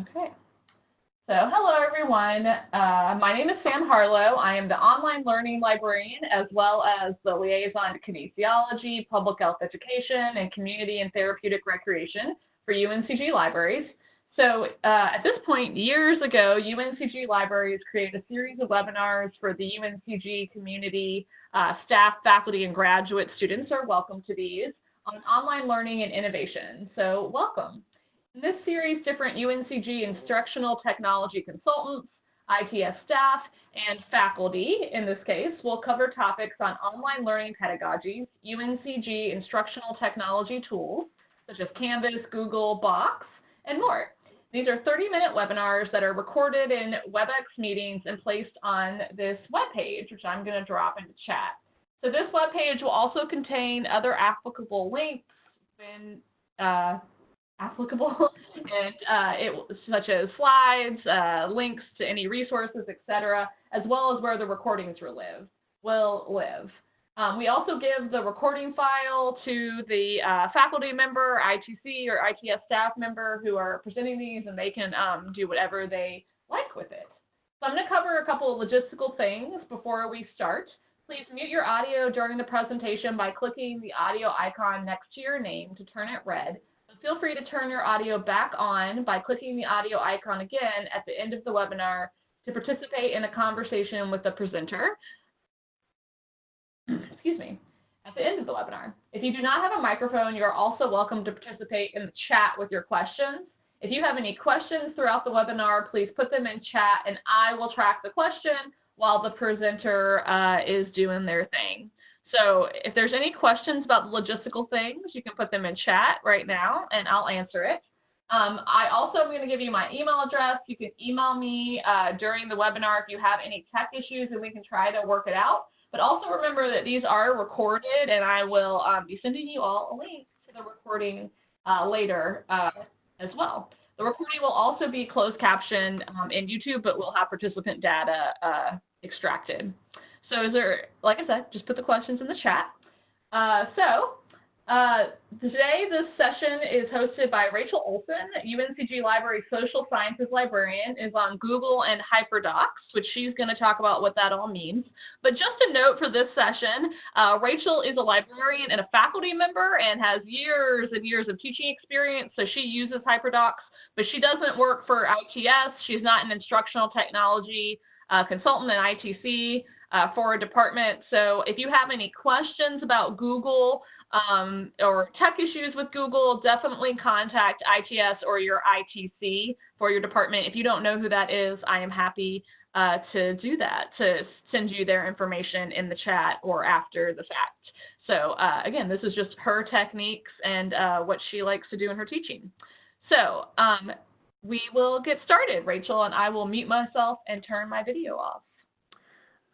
Okay. So hello everyone. Uh, my name is Sam Harlow. I am the online learning librarian as well as the liaison to kinesiology, public health education, and community and therapeutic recreation for UNCG libraries. So uh, at this point, years ago, UNCG Libraries created a series of webinars for the UNCG community. Uh, staff, faculty, and graduate students are welcome to these on online learning and innovation. So welcome. In this series, different UNCG instructional technology consultants, ITS staff, and faculty, in this case, will cover topics on online learning pedagogies, UNCG instructional technology tools, such as Canvas, Google, Box, and more. These are 30-minute webinars that are recorded in WebEx meetings and placed on this webpage, which I'm going to drop into chat. So this webpage will also contain other applicable links when uh, applicable, and uh, it, such as slides, uh, links to any resources, etc., as well as where the recordings will live. Will live. Um, we also give the recording file to the uh, faculty member, ITC, or ITS staff member who are presenting these, and they can um, do whatever they like with it. So I'm going to cover a couple of logistical things before we start. Please mute your audio during the presentation by clicking the audio icon next to your name to turn it red. Feel free to turn your audio back on by clicking the audio icon again at the end of the webinar to participate in a conversation with the presenter excuse me, at the end of the webinar. If you do not have a microphone, you're also welcome to participate in the chat with your questions. If you have any questions throughout the webinar, please put them in chat and I will track the question while the presenter uh, is doing their thing. So if there's any questions about the logistical things, you can put them in chat right now and I'll answer it. Um, I also am going to give you my email address. You can email me uh, during the webinar if you have any tech issues and we can try to work it out. But also remember that these are recorded and I will um, be sending you all a link to the recording uh, later uh, as well. The recording will also be closed captioned um, in YouTube, but we'll have participant data uh, extracted. So is there, like I said, just put the questions in the chat. Uh, so uh, today, this session is hosted by Rachel Olson, UNCG Library Social Sciences Librarian, is on Google and HyperDocs, which she's going to talk about what that all means. But just a note for this session, uh, Rachel is a librarian and a faculty member and has years and years of teaching experience, so she uses HyperDocs, but she doesn't work for ITS. She's not an instructional technology uh, consultant in ITC uh, for a department. So if you have any questions about Google, um, or tech issues with Google, definitely contact ITS or your ITC for your department. If you don't know who that is, I am happy uh, to do that, to send you their information in the chat or after the fact. So uh, again, this is just her techniques and uh, what she likes to do in her teaching. So um, we will get started, Rachel, and I will mute myself and turn my video off.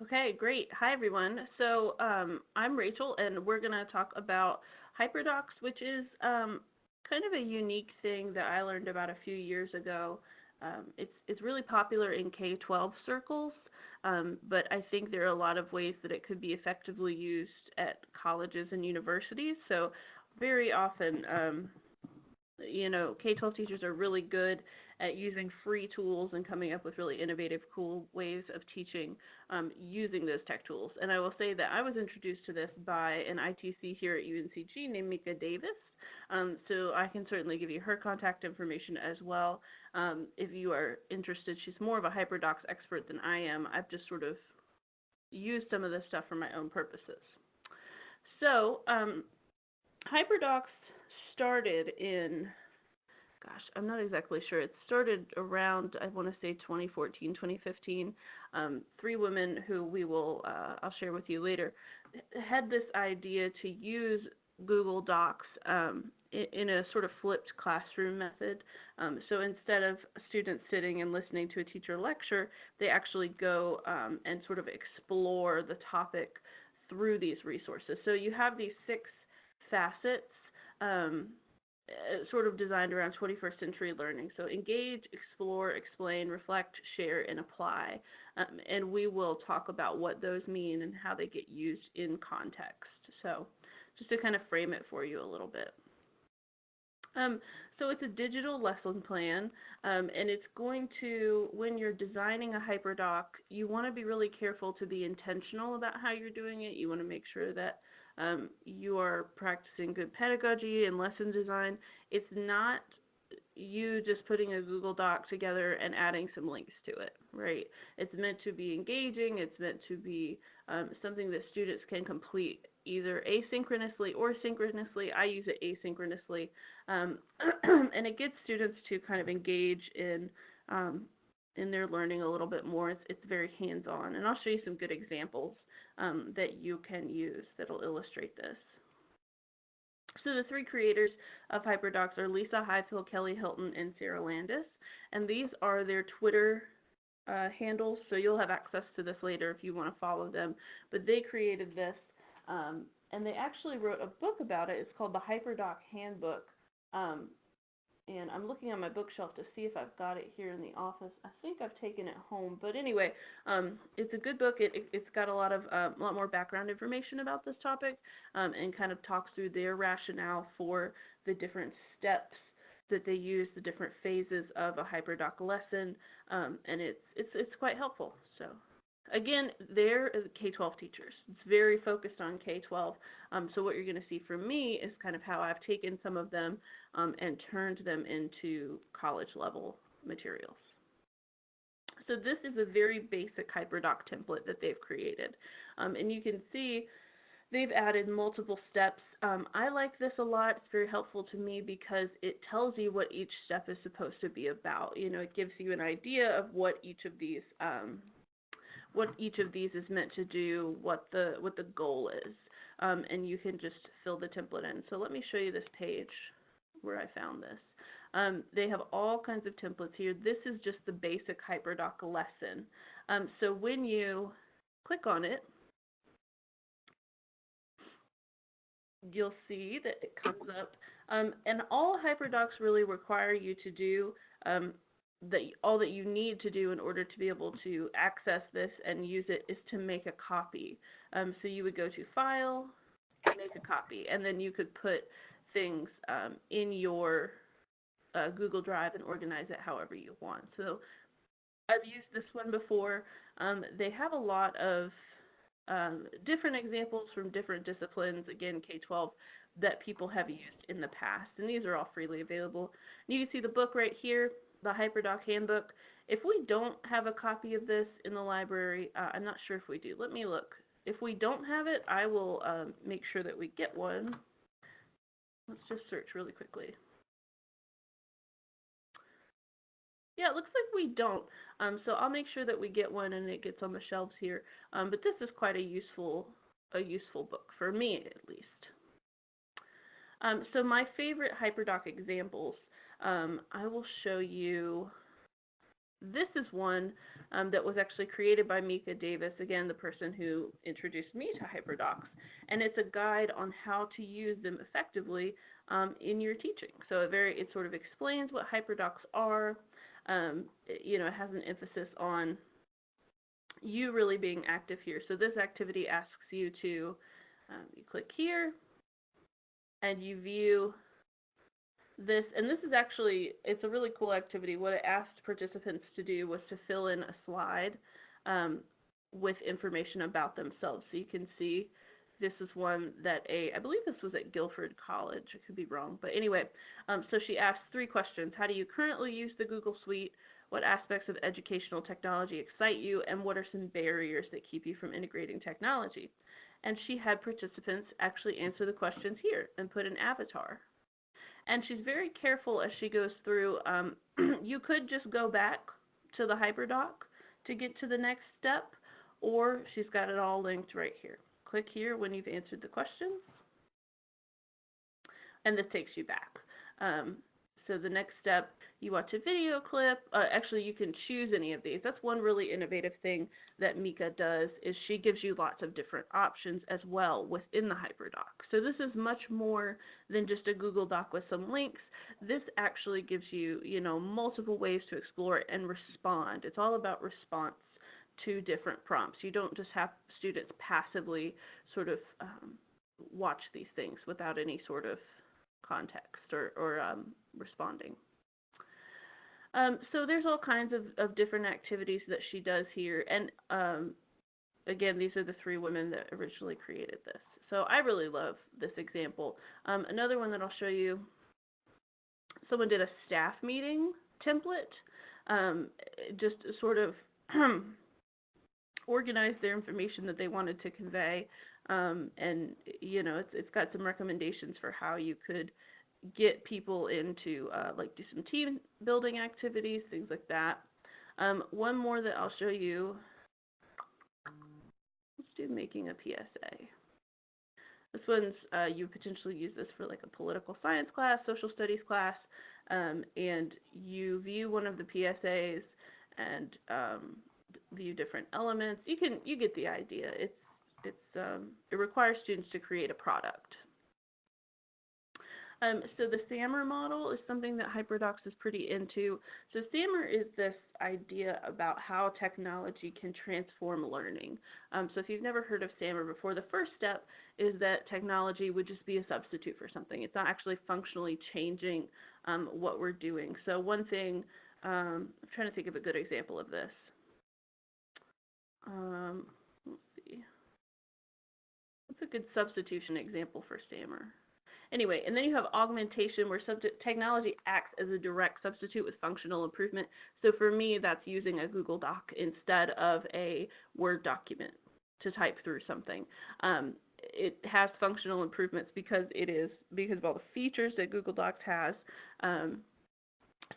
Okay, great. Hi, everyone. So um, I'm Rachel, and we're going to talk about HyperDocs, which is um, kind of a unique thing that I learned about a few years ago. Um, it's, it's really popular in K-12 circles, um, but I think there are a lot of ways that it could be effectively used at colleges and universities. So very often, um, you know, K-12 teachers are really good at using free tools and coming up with really innovative, cool ways of teaching um, using those tech tools. And I will say that I was introduced to this by an ITC here at UNCG named Mika Davis. Um, so I can certainly give you her contact information as well. Um, if you are interested, she's more of a HyperDocs expert than I am. I've just sort of used some of this stuff for my own purposes. So um, HyperDocs started in gosh, I'm not exactly sure. It started around, I want to say 2014, 2015. Um, three women who we will, uh, I'll share with you later, had this idea to use Google Docs um, in, in, a sort of flipped classroom method. Um, so instead of students sitting and listening to a teacher lecture, they actually go um, and sort of explore the topic through these resources. So you have these six facets um, sort of designed around 21st century learning. So engage, explore, explain, reflect, share, and apply. Um, and we will talk about what those mean and how they get used in context. So just to kind of frame it for you a little bit. Um, so it's a digital lesson plan, um, and it's going to, when you're designing a HyperDoc, you want to be really careful to be intentional about how you're doing it. You want to make sure that um, you are practicing good pedagogy and lesson design. It's not you just putting a Google Doc together and adding some links to it, right? It's meant to be engaging. It's meant to be um, something that students can complete either asynchronously or synchronously. I use it asynchronously, um, and it gets students to kind of engage in um, in their learning a little bit more. It's, it's very hands-on, and I'll show you some good examples um, that you can use that'll illustrate this. So the three creators of HyperDocs are Lisa Highfill, Kelly Hilton, and Sarah Landis, and these are their Twitter uh, handles. So you'll have access to this later if you want to follow them. But they created this um, and they actually wrote a book about it. It's called the HyperDoc Handbook. Um, and I'm looking on my bookshelf to see if I've got it here in the office. I think I've taken it home, but anyway, um, it's a good book. It, it has got a lot of uh, a lot more background information about this topic, um, and kind of talks through their rationale for the different steps that they use, the different phases of a HyperDoc lesson, um, and it's it's it's quite helpful. So again, they're K-12 teachers. It's very focused on K-12. Um, so what you're going to see from me is kind of how I've taken some of them um, and turned them into college level materials. So this is a very basic HyperDoc template that they've created. Um, and you can see they've added multiple steps. Um, I like this a lot. It's very helpful to me because it tells you what each step is supposed to be about. You know, it gives you an idea of what each of these um, what each of these is meant to do, what the what the goal is, um, and you can just fill the template in. So let me show you this page where I found this. Um, they have all kinds of templates here. This is just the basic HyperDoc lesson. Um, so when you click on it, you'll see that it comes up. Um, and all HyperDocs really require you to do um, that all that you need to do in order to be able to access this and use it is to make a copy. Um, so you would go to File, make a copy, and then you could put things um, in your uh, Google Drive and organize it however you want. So I've used this one before. Um, they have a lot of um, different examples from different disciplines, again, K-12, that people have used in the past. And these are all freely available. And you can see the book right here the HyperDoc Handbook. If we don't have a copy of this in the library, uh, I'm not sure if we do. Let me look. If we don't have it, I will um, make sure that we get one. Let's just search really quickly. Yeah, it looks like we don't. Um, so I'll make sure that we get one and it gets on the shelves here. Um, but this is quite a useful, a useful book for me at least. Um, so my favorite HyperDoc examples um, I will show you, this is one um, that was actually created by Mika Davis, again, the person who introduced me to HyperDocs. And it's a guide on how to use them effectively um, in your teaching. So it very, it sort of explains what HyperDocs are. Um, it, you know, it has an emphasis on you really being active here. So this activity asks you to, um, you click here, and you view this, and this is actually, it's a really cool activity. What it asked participants to do was to fill in a slide um, with information about themselves. So you can see this is one that a, I believe this was at Guilford College, I could be wrong, but anyway, um, so she asked three questions. How do you currently use the Google Suite? What aspects of educational technology excite you? And what are some barriers that keep you from integrating technology? And she had participants actually answer the questions here and put an avatar and she's very careful as she goes through. Um, you could just go back to the HyperDoc to get to the next step, or she's got it all linked right here. Click here when you've answered the questions, and this takes you back. Um, so the next step you watch a video clip. Uh, actually, you can choose any of these. That's one really innovative thing that Mika does is she gives you lots of different options as well within the HyperDoc. So this is much more than just a Google Doc with some links. This actually gives you, you know, multiple ways to explore and respond. It's all about response to different prompts. You don't just have students passively sort of um, watch these things without any sort of context or, or um, responding. Um, so there's all kinds of, of different activities that she does here, and um, again, these are the three women that originally created this. So I really love this example. Um, another one that I'll show you, someone did a staff meeting template, um, just sort of organize their information that they wanted to convey, um, and you know, it's, it's got some recommendations for how you could get people into uh, like do some team building activities, things like that. Um, one more that I'll show you. Let's do making a PSA. This one's uh, you potentially use this for like a political science class, social studies class, um, and you view one of the PSAs and um, view different elements. You can you get the idea. It's it's um, it requires students to create a product. Um, so the SAMR model is something that HyperDocs is pretty into. So SAMR is this idea about how technology can transform learning. Um, so if you've never heard of SAMR before, the first step is that technology would just be a substitute for something. It's not actually functionally changing um, what we're doing. So one thing, um, I'm trying to think of a good example of this. Um, let's see. What's a good substitution example for SAMR? Anyway, and then you have augmentation where technology acts as a direct substitute with functional improvement. So for me, that's using a Google Doc instead of a Word document to type through something. Um, it has functional improvements because it is because of all the features that Google Docs has. Um,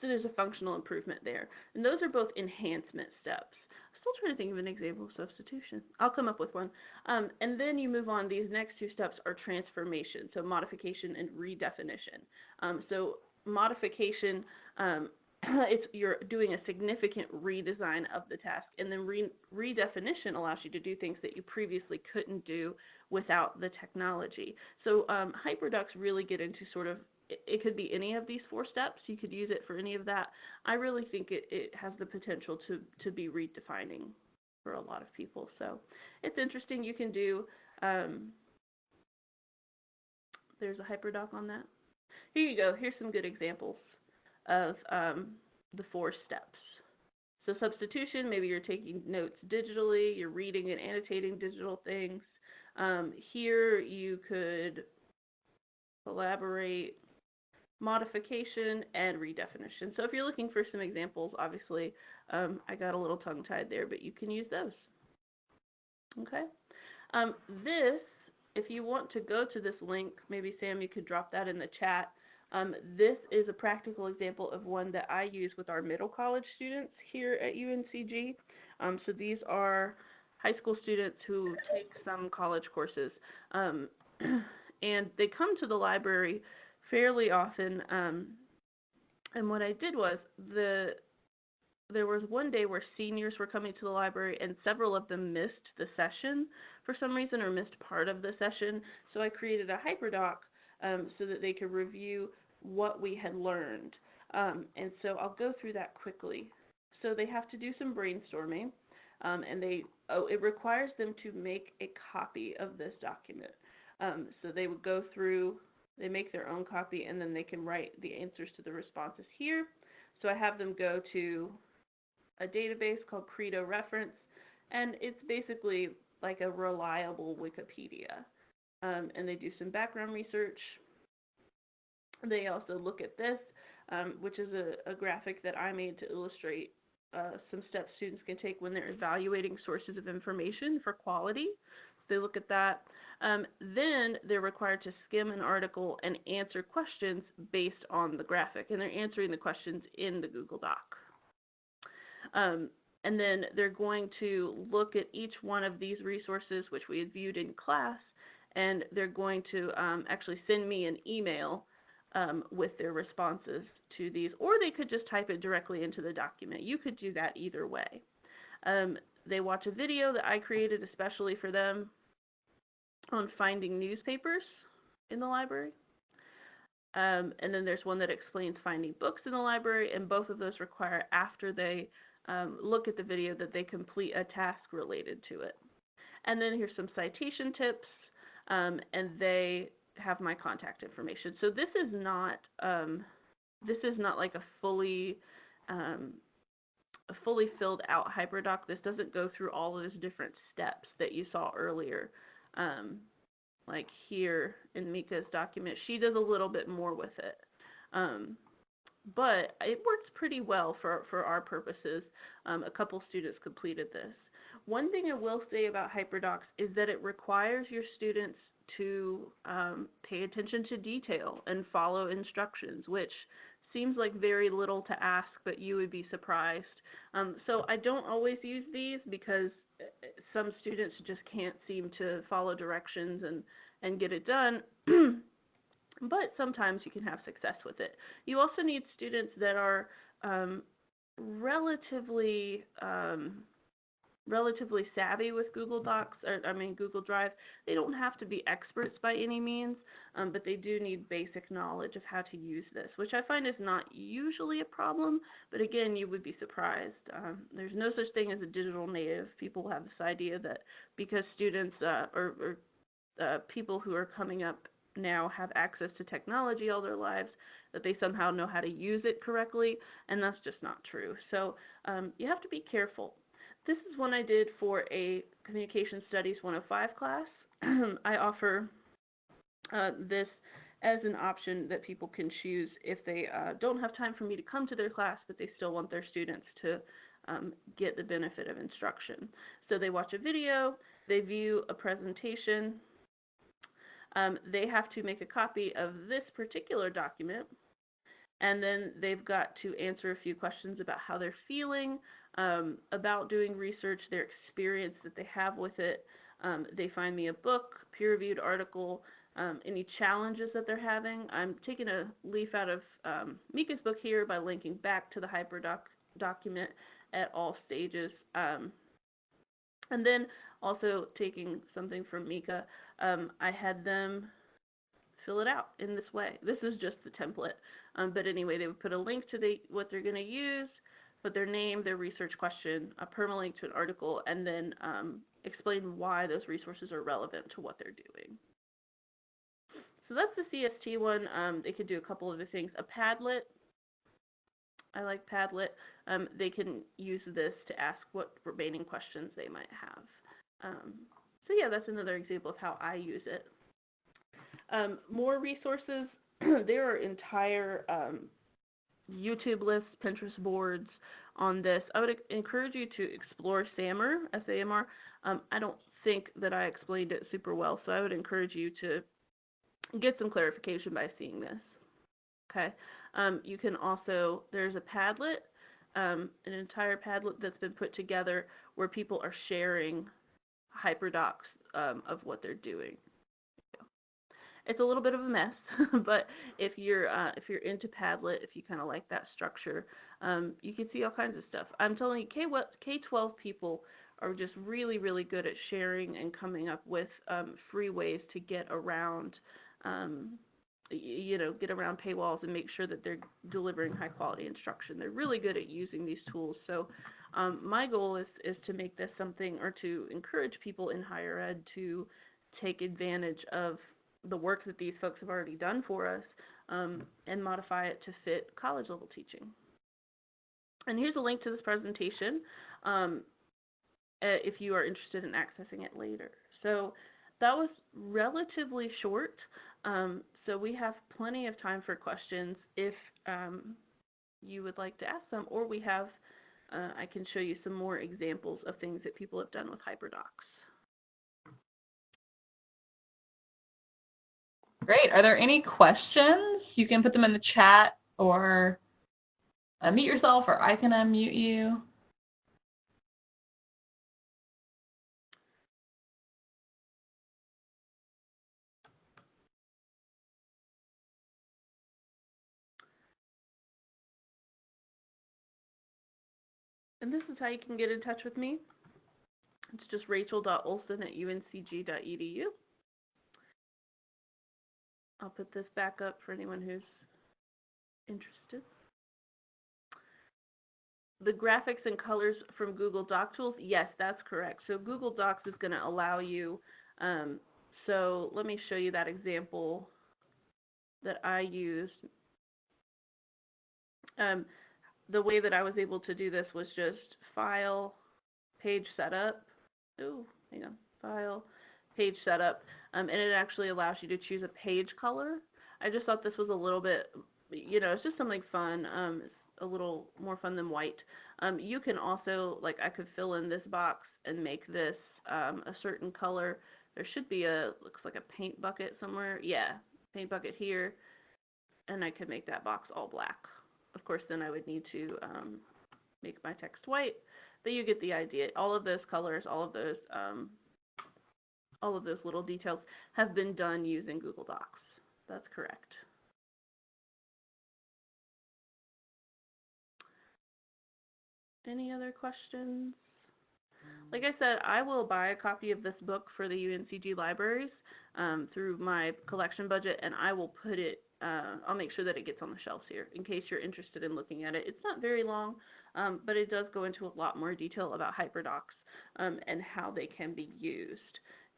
so there's a functional improvement there. And those are both enhancement steps still trying to think of an example of substitution. I'll come up with one. Um, and then you move on. These next two steps are transformation, so modification and redefinition. Um, so modification, um, it's you're doing a significant redesign of the task, and then re redefinition allows you to do things that you previously couldn't do without the technology. So um, really get into sort of it could be any of these four steps. You could use it for any of that. I really think it, it has the potential to, to be redefining for a lot of people. So it's interesting. You can do, um, there's a hyperdoc on that. Here you go. Here's some good examples of um, the four steps. So substitution, maybe you're taking notes digitally, you're reading and annotating digital things. Um, here you could collaborate modification, and redefinition. So if you're looking for some examples, obviously um, I got a little tongue-tied there, but you can use those. Okay. Um, this, if you want to go to this link, maybe Sam, you could drop that in the chat. Um, this is a practical example of one that I use with our middle college students here at UNCG. Um, so these are high school students who take some college courses. Um, and they come to the library fairly often. Um, and what I did was the there was one day where seniors were coming to the library and several of them missed the session for some reason or missed part of the session. So I created a hyperdoc um, so that they could review what we had learned. Um, and so I'll go through that quickly. So they have to do some brainstorming um, and they oh it requires them to make a copy of this document. Um, so they would go through they make their own copy and then they can write the answers to the responses here. So I have them go to a database called Credo Reference, and it's basically like a reliable Wikipedia. Um, and they do some background research. They also look at this, um, which is a, a, graphic that I made to illustrate uh, some steps students can take when they're evaluating sources of information for quality. They look at that. Um, then they're required to skim an article and answer questions based on the graphic, and they're answering the questions in the Google Doc. Um, and then they're going to look at each one of these resources, which we had viewed in class, and they're going to um, actually send me an email um, with their responses to these, or they could just type it directly into the document. You could do that either way. Um, they watch a video that I created especially for them on finding newspapers in the library. Um, and then there's one that explains finding books in the library, and both of those require after they um, look at the video that they complete a task related to it. And then here's some citation tips, um, and they have my contact information. So this is not um, this is not like a fully um, a fully filled out HyperDoc. This doesn't go through all of those different steps that you saw earlier. Um, like here in Mika's document, she does a little bit more with it. Um, but it works pretty well for, for our purposes. Um, a couple students completed this. One thing I will say about HyperDocs is that it requires your students to um, pay attention to detail and follow instructions, which seems like very little to ask, but you would be surprised. Um, so I don't always use these because uh, some students just can't seem to follow directions and, and get it done. but sometimes you can have success with it. You also need students that are um, relatively um, relatively savvy with Google Docs, or I mean Google Drive. They don't have to be experts by any means, um, but they do need basic knowledge of how to use this, which I find is not usually a problem. But again, you would be surprised. Um, there's no such thing as a digital native. People have this idea that because students uh, or, or uh, people who are coming up now have access to technology all their lives, that they somehow know how to use it correctly, and that's just not true. So um, you have to be careful. This is one I did for a Communication Studies 105 class. I offer uh, this as an option that people can choose if they uh, don't have time for me to come to their class, but they still want their students to um, get the benefit of instruction. So they watch a video, they view a presentation, um, they have to make a copy of this particular document, and then they've got to answer a few questions about how they're feeling, um, about doing research, their experience that they have with it. Um, they find me a book, peer-reviewed article, um, any challenges that they're having. I'm taking a leaf out of um, Mika's book here by linking back to the HyperDoc document at all stages. Um, and then also taking something from Mika, um, I had them fill it out in this way. This is just the template. But anyway, they would put a link to the, what they're going to use, put their name, their research question, a permalink to an article, and then um, explain why those resources are relevant to what they're doing. So that's the CST one. Um, they could do a couple of other things. A Padlet, I like Padlet. Um, they can use this to ask what remaining questions they might have. Um, so yeah, that's another example of how I use it. Um, more resources. there are entire um, YouTube lists, Pinterest boards on this. I would encourage you to explore SAMR, S-A-M-R. Um, I don't think that I explained it super well, so I would encourage you to get some clarification by seeing this. Okay. Um, you can also, there's a Padlet, um, an entire Padlet that's been put together where people are sharing hyperdocs um, of what they're doing. It's a little bit of a mess, but if you're uh, if you're into Padlet, if you kind of like that structure, um, you can see all kinds of stuff. I'm telling you, K K12 people are just really really good at sharing and coming up with um, free ways to get around. Um, you know, get around paywalls and make sure that they're delivering high quality instruction. They're really good at using these tools. So um, my goal is, is to make this something or to encourage people in higher ed to take advantage of the work that these folks have already done for us um, and modify it to fit college level teaching. And here's a link to this presentation um, if you are interested in accessing it later. So that was relatively short. Um, so we have plenty of time for questions if um, you would like to ask them, or we have uh, I can show you some more examples of things that people have done with HyperDocs. Great. Are there any questions? You can put them in the chat or unmute yourself or I can unmute you. And this is how you can get in touch with me. It's just rachel.olson at uncg.edu. I'll put this back up for anyone who's interested. The graphics and colors from Google Doc Tools, yes, that's correct. So Google Docs is going to allow you um, so let me show you that example that I used. Um, the way that I was able to do this was just file, page setup. Ooh, hang on, file, page setup, um, and it actually allows you to choose a page color. I just thought this was a little bit, you know, it's just something fun. Um, it's a little more fun than white. Um, you can also, like, I could fill in this box and make this um, a certain color. There should be a, looks like a paint bucket somewhere. Yeah, paint bucket here. And I could make that box all black. Of course, then I would need to um, make my text white, but you get the idea. All of those colors, all of those, um, all of those little details have been done using Google Docs. That's correct. Any other questions? Like I said, I will buy a copy of this book for the UNCG libraries um, through my collection budget, and I will put it. Uh, I'll make sure that it gets on the shelves here in case you're interested in looking at it. It's not very long, um, but it does go into a lot more detail about hyperdocs um, and how they can be used.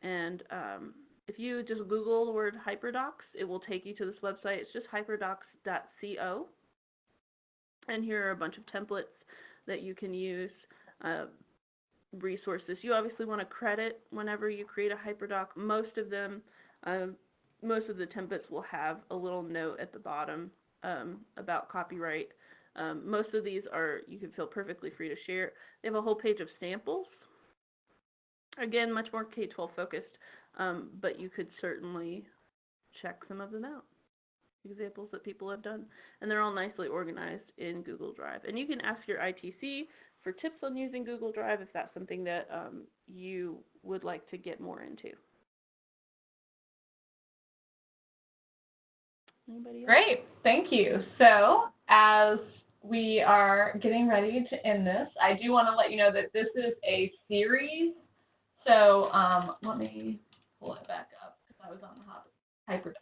And um, if you just Google the word hyperdocs, it will take you to this website. It's just hyperdocs.co. And here are a bunch of templates that you can use. Uh, resources. You obviously want to credit whenever you create a hyperdoc. Most of them, um, most of the templates will have a little note at the bottom um, about copyright. Um, most of these are, you can feel perfectly free to share. They have a whole page of samples. Again, much more K-12 focused, um, but you could certainly check some of them out. Examples that people have done, and they're all nicely organized in Google Drive. And you can ask your ITC for tips on using Google Drive if that's something that um, you would like to get more into. Great, thank you. So as we are getting ready to end this, I do want to let you know that this is a series. So um, let me pull it back up because I was on the Hyperdoc.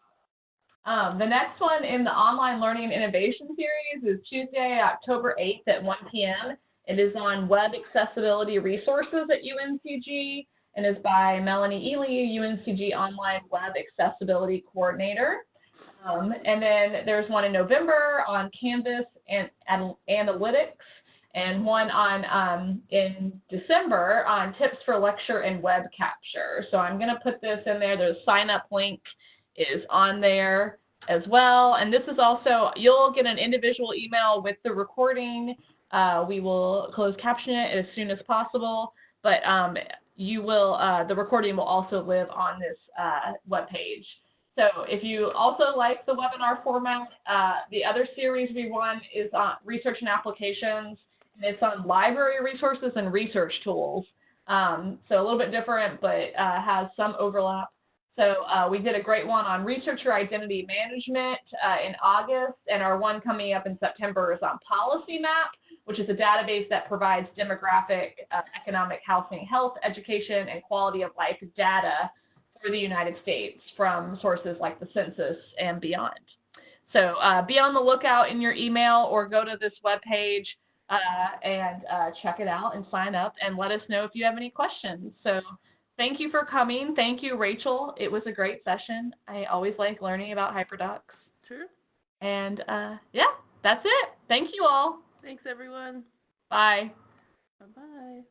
Um, the next one in the online learning innovation series is Tuesday, October 8th at 1 p.m. It is on web accessibility resources at UNCG and is by Melanie Ely, UNCG Online Web Accessibility Coordinator. Um, and then there's one in November on Canvas and, and Analytics, and one on um, in December on tips for lecture and web capture. So I'm going to put this in there. The sign up link is on there as well. And this is also, you'll get an individual email with the recording. Uh, we will close caption it as soon as possible, but um, you will, uh, the recording will also live on this uh, web page. So if you also like the webinar format, uh, the other series we run is on research and applications, it's on library resources and research tools. Um, so a little bit different, but uh, has some overlap. So uh, we did a great one on researcher identity management uh, in August, and our one coming up in September is on Policy Map, which is a database that provides demographic, uh, economic, housing, health, education, and quality of life data for the United States from sources like the census and beyond. So uh, be on the lookout in your email or go to this webpage uh, and uh, check it out and sign up and let us know if you have any questions. So thank you for coming. Thank you, Rachel. It was a great session. I always like learning about hyperdocs. Sure. And uh, yeah, that's it. Thank you all. Thanks, everyone. Bye. Bye-bye.